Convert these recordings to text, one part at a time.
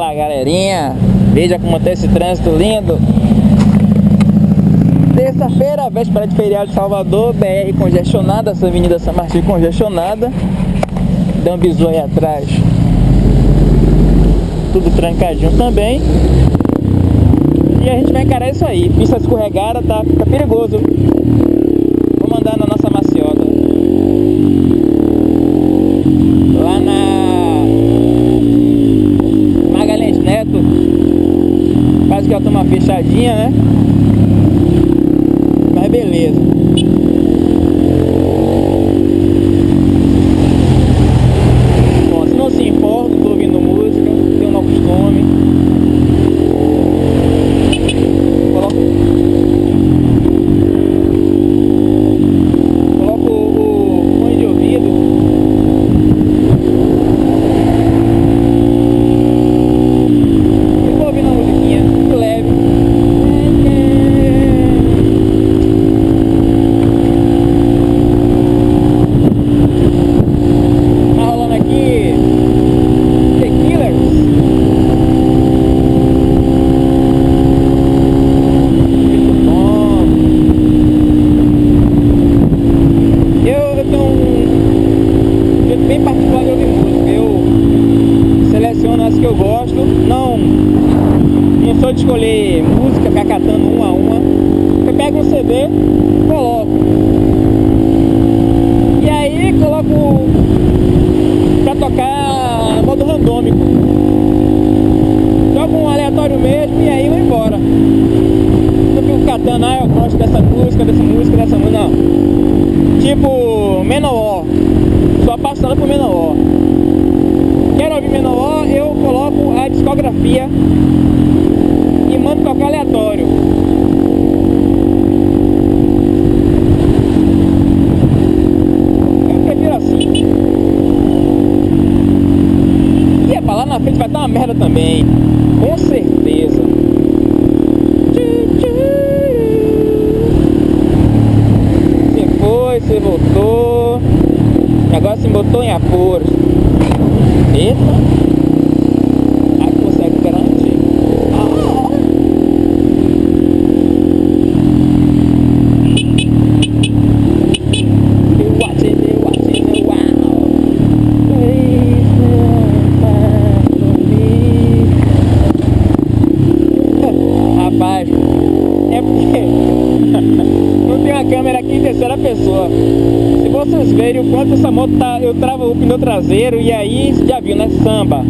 Fala galerinha, veja como tá esse trânsito lindo. Terça-feira, véspera de feriado de Salvador, BR congestionada, essa avenida São Martinho congestionada. Dá um bisu aí atrás. Tudo trancadinho também. E a gente vai encarar isso aí, pista escorregada, tá, fica perigoso que ela toma uma fechadinha, né? Mas beleza Bom, se não se importa, tô ouvindo música Tenho um costume Coloco Coloco o fone de ouvido E vou ouvindo a musiquinha muito leve Tá rolando aqui The Killers Muito bom Eu, eu tenho um jeito bem particular de ouvir música Eu seleciono as que eu gosto Não, não sou de escolher música, ficar catando uma a uma Eu pego um CD, coloco E aí coloco pra tocar modo randômico. Jogo um aleatório mesmo e aí vou embora. Não fico catando, ah, eu gosto dessa música, dessa música, dessa música, não. Tipo, Menor. Sou apaixonado por Menor. Quero ouvir Menor, eu coloco a discografia e mando tocar aleatório. Eu prefiro assim. E é pra lá na frente vai dar uma merda também. Com certeza. Você foi, você voltou. Se botou em apuros. Eita. Ah. Rapaz, é porque não tem uma câmera aqui em terceira pessoa. Se vocês verem o quanto essa moto tá, eu travo o pneu traseiro e aí já viu, né? Samba.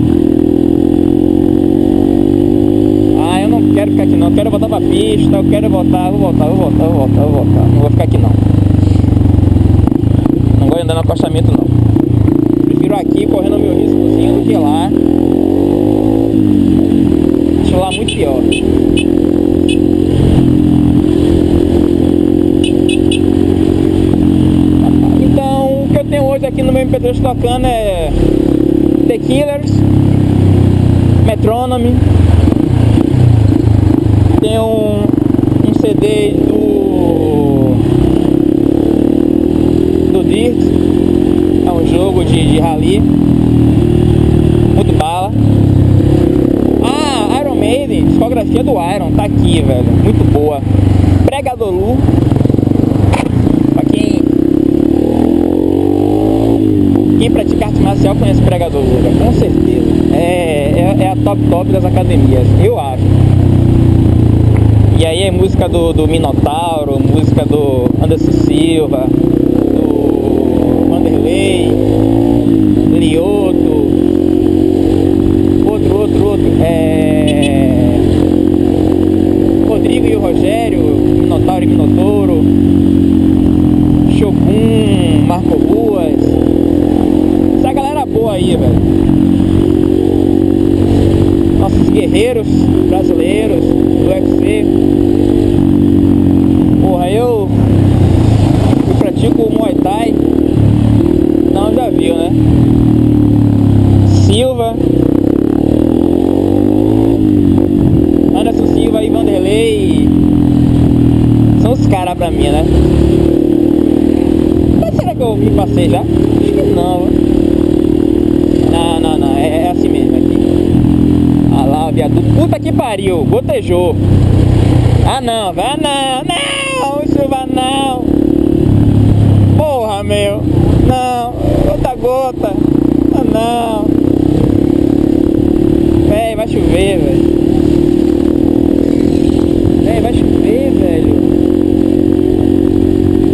Ah, eu não quero ficar aqui não, eu quero voltar pra pista, eu quero voltar, vou voltar, vou voltar, vou voltar, vou voltar. Não vou ficar aqui não. Não de andar no acostamento não. Prefiro aqui correndo meu riscozinho do que lá. Acho lá muito pior. Então, o que eu tenho hoje MP3 tocando é The Killers, Metronomy, tem um, um CD do do Dirt, é um jogo de, de rally, muito bala. Ah, Iron Maiden, discografia do Iron, tá aqui, velho, muito boa. Pregador Lu, pra quem quem pratica arte marcial conhece Pregador Lu, velho, com certeza. É, é, é a top top das academias, eu acho. E aí é música do, do Minotauro, música do Anderson Silva, do Vanderlei, Lioto, outro, outro, outro, é... Rodrigo e o Rogério, Minotauro e Minotouro, Shogun, Marco Ruas, essa galera boa aí, velho. Guerreiros brasileiros do UFC. Porra, eu, eu pratico Muay Thai. Não, já viu, né? Silva. Anderson Silva e Vanderlei. São os caras pra mim, né? Mas será que eu me passei já? Acho que não? Não, não, não. É, é assim aqui. Ah que pariu, gotejou. Ah não, vai não, não, chuva não. Porra, meu. Não, gota gota. Ah não. Véi, vai chover, velho. Véi, vai chover, velho.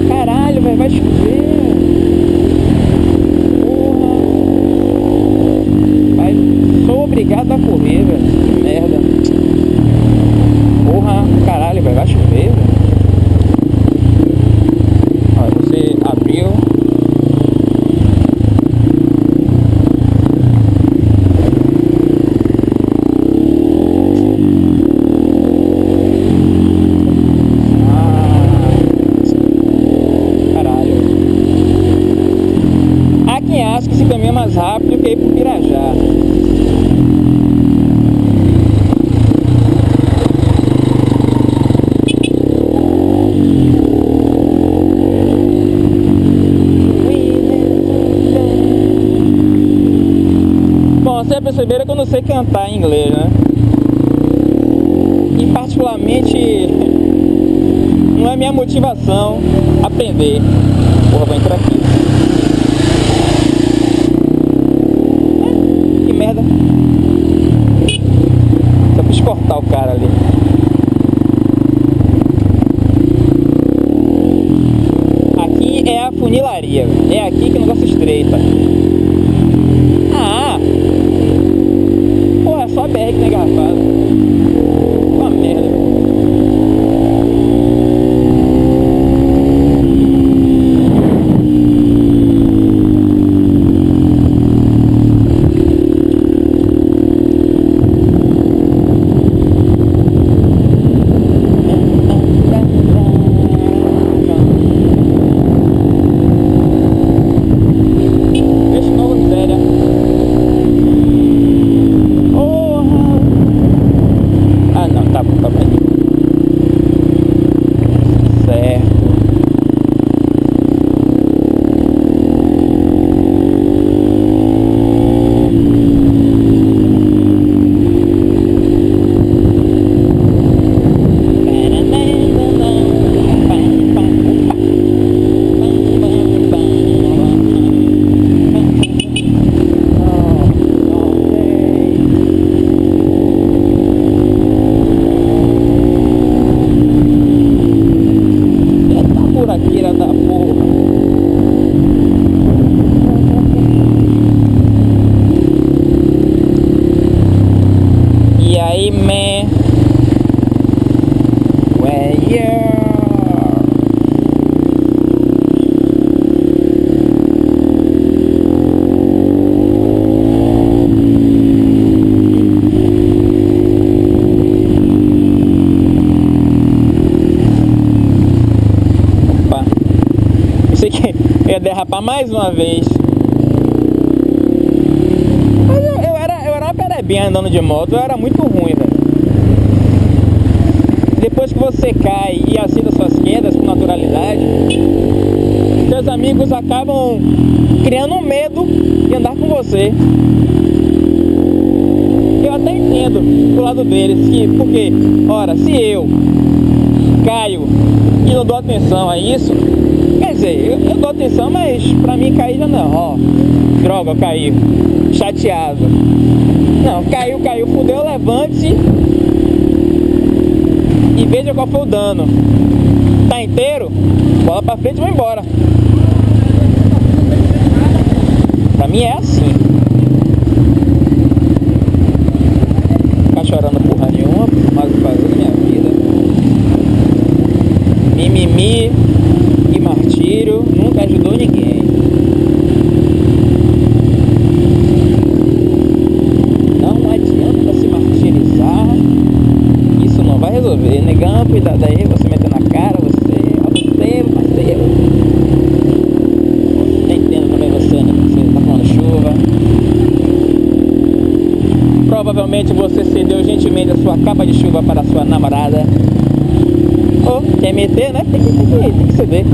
Caralho, velho, vai chover. Porra. Vai, sou obrigado a correr, velho. Que merda. Porra, caralho, velho, vai chover, velho. Olha, você abriu. Ah, caralho. Há quem acha que esse caminho é mais rápido que ir pro Pirajá. Vocês perceberam que eu não sei cantar em inglês, né? E particularmente não é minha motivação aprender. Porra, vou entrar aqui. É, que merda. Só quis cortar o cara ali. Aqui é a funilaria. É aqui que o negócio estreita. Ah! Pô, é que. Uma merda. Deixa novo miséria. Porra! Ah não, tá bom, tá bom. Certo. Eita buraqueira da porra. E aí, man? Where you? Opa. Pensei que ia derrapar mais uma vez. Mas eu, eu era, eu era uma perebinha andando de moto, eu era muito ruim, velho. Depois que você cai e aceita suas quedas com naturalidade, seus amigos acabam criando medo de andar com você. Eu até entendo do lado deles que, porque, ora, se eu caio e não dou atenção a isso, dizer, eu, eu dou atenção, mas pra mim cair já não, ó, droga, caí, chateado. Não, caiu, caiu, fudeu, levante-se e veja qual foi o dano. Tá inteiro? Bola pra frente e vai embora. Pra mim é assim. Ficar chorando porra nenhuma, mas fazer minha vida. Mimimi e martírio nunca ajudou ninguém. Não adianta se martirizar. Isso não vai resolver. Negão, cuidado aí, você meteu na cara, você. Ó, você, parceiro. Nem entendo também você, né? Você tá falando chuva. Provavelmente você cedeu gentilmente a sua capa de chuva para a sua namorada. Ou quer meter, né? Tem que, tem que, tem que ceder.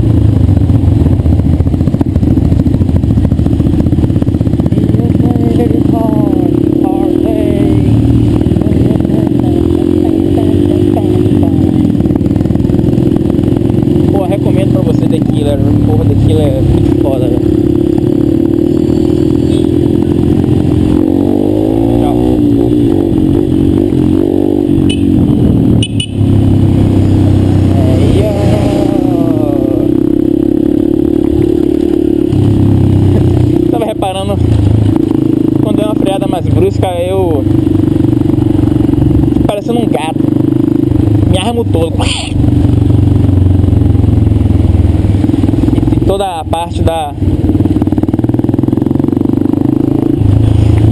brusca eu. parecendo um gato. Me armo todo. E toda a parte da.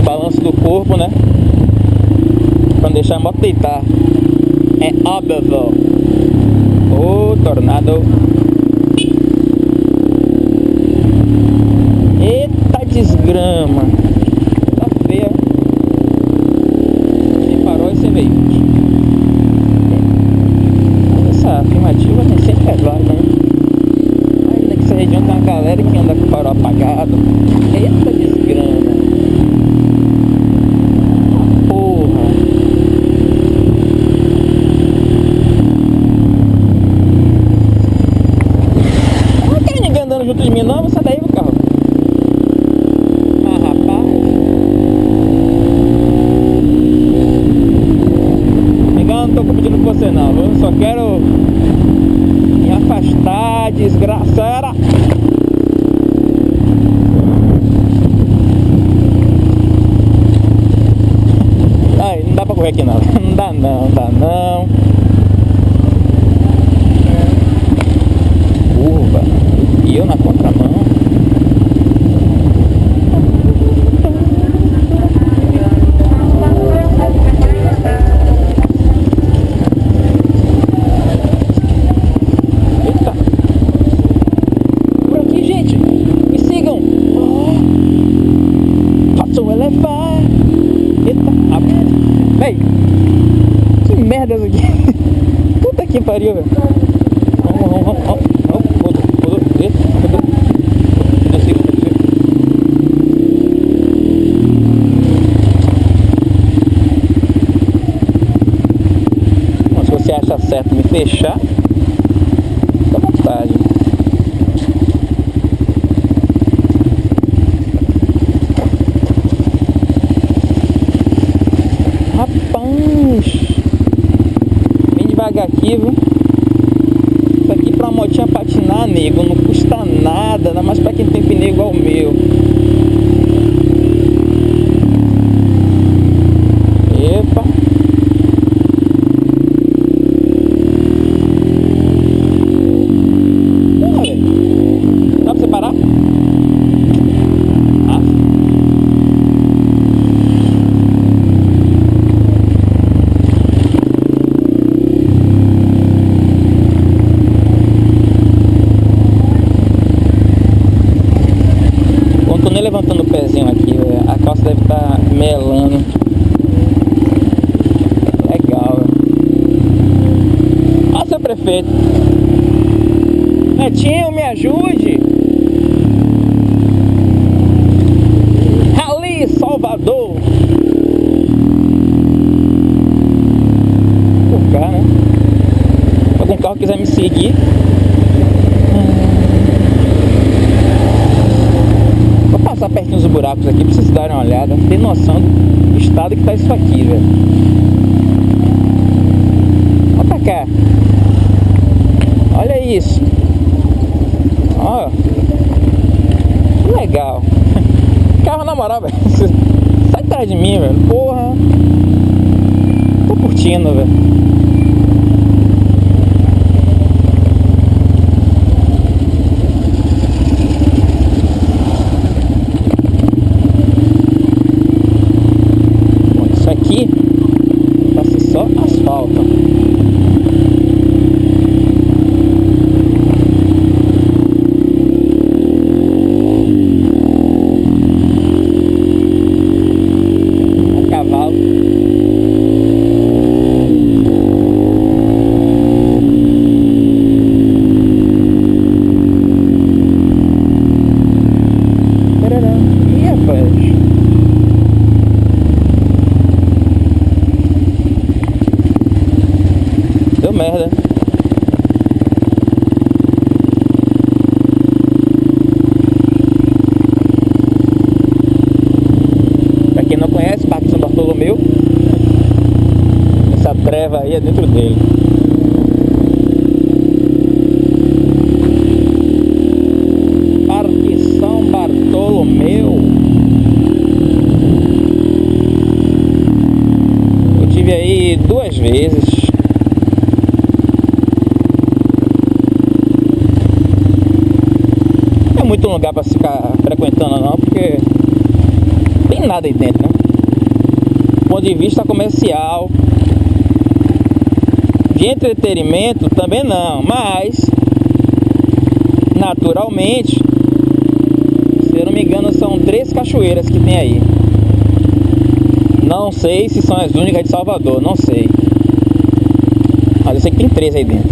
balanço do corpo, né? Pra não deixar a moto deitar. É óbvio. O tornado. Eita desgrama. Tá feia. Quem parou esse veículo. Essa afirmativa tem sempre é válido, né? Ainda que essa região tem uma galera que anda com farol apagado. Eita desgrama. Porra. Não tem ninguém andando junto de mim não, sai daí meu carro. Ah, rapaz. Legal, não tô competindo com você não, viu? Só quero me afastar, desgraçada. Ai, não dá pra correr aqui não. Não dá não, não dá não. Curva. E eu na contramão. Eita. Por aqui, gente. Me sigam. Oh. Faça um elevar. Eita. Ah, Véi. Que merda isso aqui. Puta que pariu, velho. Vamos, vamos, vamos, vamos. Você acha certo me fechar, aqui, viu? Isso aqui pra motinha patinar, nego, não custa nada, ainda mais pra quem tem pneu igual o meu. Epa! Porra, velho. Dá pra você parar? Ah. Quando tô nem levantando o pezinho aqui, velho, a calça deve estar melando. Legal, velho. Ó, seu prefeito. Netinho, me ajude. Ali, Salvador. Por cá, né? Se algum carro quiser me seguir. Vou passar pertinho dos buracos aqui pra vocês darem uma olhada. Tem noção do estado que tá isso aqui, velho. Olha pra cá. Olha isso. Ó. Que legal. Carro na moral, velho. Sai atrás de mim, velho. Porra. Tô curtindo, velho. Bom, isso aqui vai ser só asfalto. A cavalo. Tarará. Ih, rapaz. Deu merda. Pra quem não conhece, Parque São Bartolomeu, essa aí é dentro dele. Parque São Bartolomeu. várias vezes. Não é muito lugar para ficar frequentando não, porque tem nada aí dentro, né? Do ponto de vista comercial, de entretenimento também não, mas naturalmente, se eu não me engano, são três cachoeiras que tem aí. Não sei se são as únicas de Salvador, não sei. Mas eu sei que tem três aí dentro.